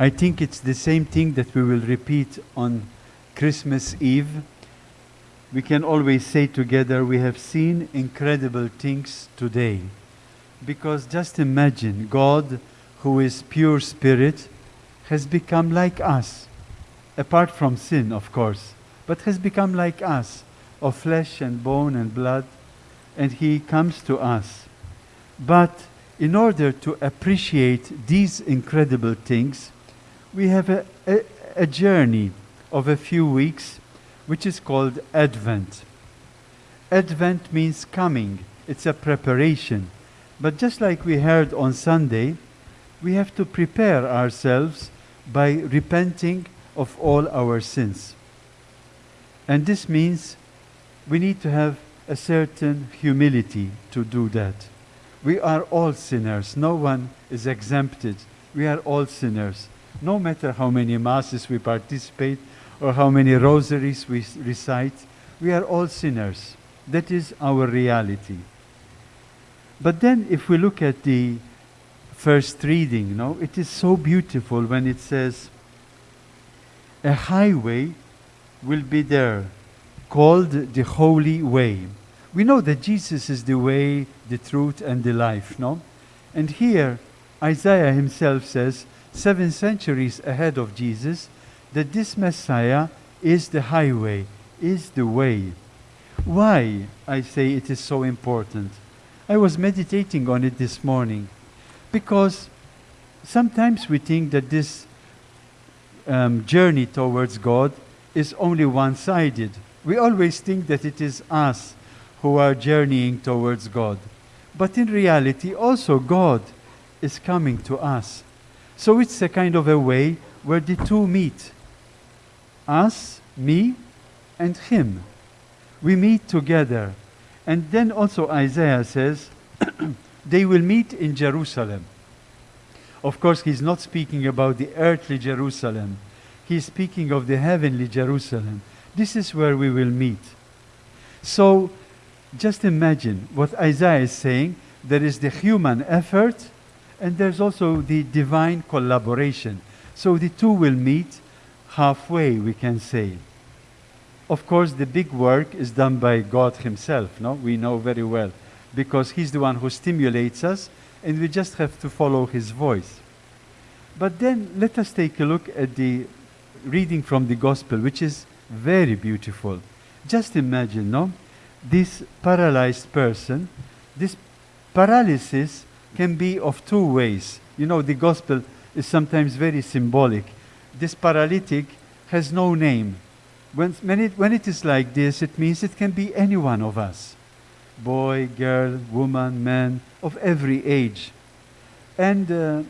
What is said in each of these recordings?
I think it's the same thing that we will repeat on Christmas Eve. We can always say together, we have seen incredible things today. Because just imagine God, who is pure spirit, has become like us, apart from sin, of course, but has become like us, of flesh and bone and blood, and He comes to us. But in order to appreciate these incredible things, we have a, a, a journey of a few weeks which is called Advent. Advent means coming, it's a preparation. But just like we heard on Sunday, we have to prepare ourselves by repenting of all our sins. And this means we need to have a certain humility to do that. We are all sinners. No one is exempted. We are all sinners. No matter how many masses we participate or how many rosaries we recite, we are all sinners. That is our reality. But then if we look at the first reading, no, it is so beautiful when it says, a highway will be there called the Holy Way. We know that Jesus is the way, the truth, and the life, no? And here, Isaiah himself says, seven centuries ahead of Jesus, that this Messiah is the highway, is the way. Why I say it is so important? I was meditating on it this morning because sometimes we think that this um, journey towards God is only one sided. We always think that it is us who are journeying towards God. But in reality, also God is coming to us. So it's a kind of a way where the two meet us, me, and Him. We meet together. And then also Isaiah says, they will meet in Jerusalem. Of course, he's not speaking about the earthly Jerusalem. He's speaking of the heavenly Jerusalem. This is where we will meet. So, just imagine what Isaiah is saying. There is the human effort, and there's also the divine collaboration. So the two will meet halfway, we can say. Of course, the big work is done by God Himself, no? We know very well. Because He's the one who stimulates us, and we just have to follow His voice. But then let us take a look at the reading from the Gospel, which is very beautiful. Just imagine, no? This paralyzed person, this paralysis can be of two ways. You know, the Gospel is sometimes very symbolic. This paralytic has no name. When, when, it, when it is like this, it means it can be any one of us boy, girl, woman, man, of every age. And uh,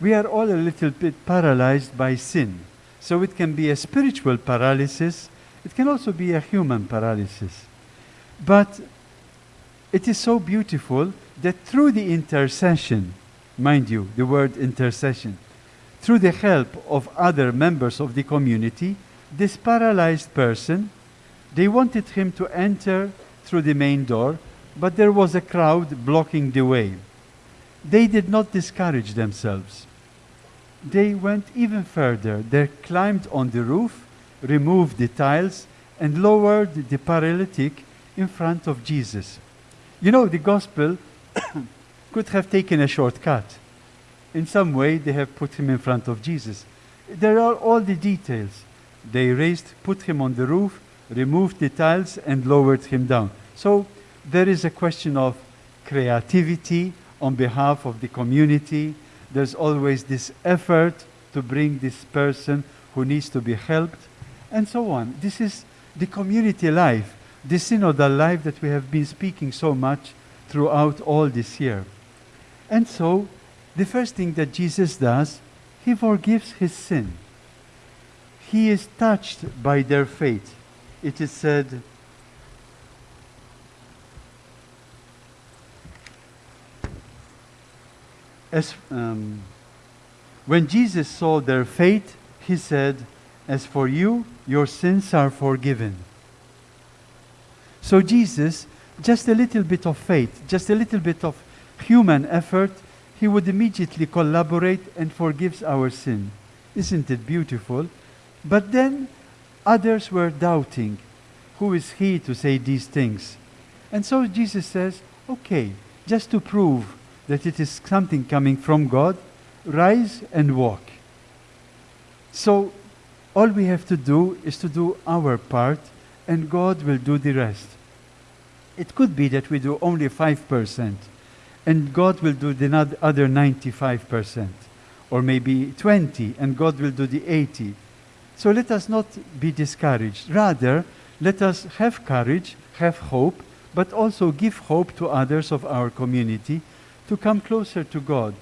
we are all a little bit paralyzed by sin. So it can be a spiritual paralysis, it can also be a human paralysis. But it is so beautiful that through the intercession, mind you, the word intercession, through the help of other members of the community, this paralyzed person, they wanted him to enter through the main door, but there was a crowd blocking the way. They did not discourage themselves. They went even further. They climbed on the roof, removed the tiles, and lowered the paralytic in front of Jesus. You know, the gospel could have taken a shortcut. In some way, they have put him in front of Jesus. There are all the details. They raised, put him on the roof, removed the tiles, and lowered him down. So there is a question of creativity on behalf of the community. There's always this effort to bring this person who needs to be helped, and so on. This is the community life, the synodal life that we have been speaking so much throughout all this year. And so, the first thing that Jesus does, he forgives his sin. He is touched by their faith. It is said, as, um, when Jesus saw their faith, he said, As for you, your sins are forgiven. So, Jesus, just a little bit of faith, just a little bit of human effort, he would immediately collaborate and forgives our sin. Isn't it beautiful? But then others were doubting. Who is he to say these things? And so Jesus says, okay, just to prove that it is something coming from God, rise and walk. So all we have to do is to do our part, and God will do the rest. It could be that we do only 5%, and God will do the other 95%, or maybe 20, and God will do the 80. So let us not be discouraged. Rather, let us have courage, have hope, but also give hope to others of our community to come closer to God.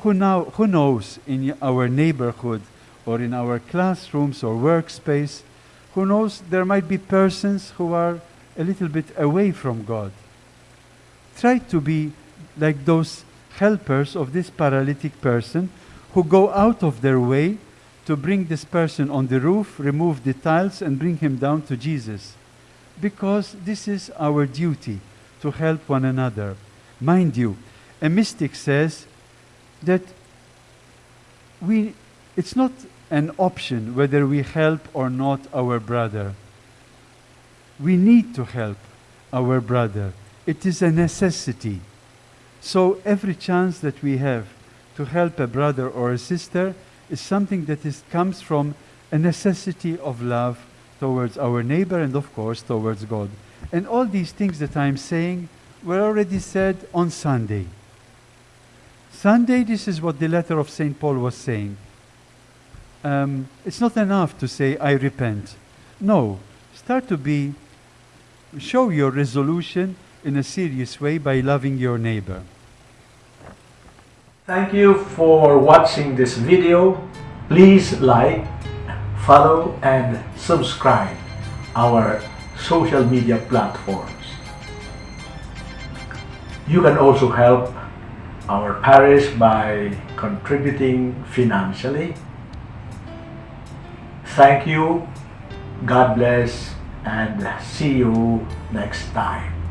Who, now, who knows in our neighborhood or in our classrooms or workspace, who knows there might be persons who are a little bit away from God. Try to be like those helpers of this paralytic person who go out of their way to bring this person on the roof, remove the tiles, and bring him down to Jesus. Because this is our duty to help one another. Mind you, a mystic says that we, it's not an option whether we help or not our brother. We need to help our brother. It is a necessity. So every chance that we have to help a brother or a sister is something that is, comes from a necessity of love towards our neighbor and of course towards God. And all these things that I'm saying were already said on Sunday. Sunday, this is what the letter of St. Paul was saying. Um, it's not enough to say, I repent. No, start to be, show your resolution in a serious way by loving your neighbor. Thank you for watching this video. Please like, follow and subscribe our social media platforms. You can also help our parish by contributing financially. Thank you, God bless, and see you next time.